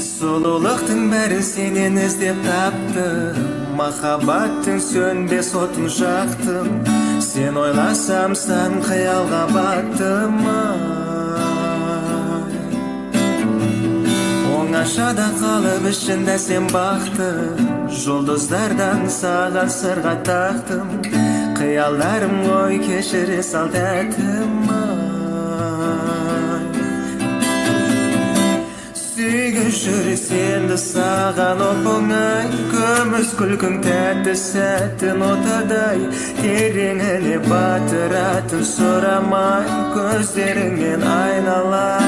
сұлулықтың бәрін сенен іздеп таптым махаббаттың сөнбес отын жақтым сен ойласам сан қиялға баттым оңашада қалып ішінде сен бақты жұлдыздардан саған сырға тақтым қиялдарым ғой кешіре сал тәтім сүйген жүрек сенді саған оп оңай күміс күлкің тәтті сәттің отадай тереңіне батыратын сұрамай көздеріңнен айналайын бота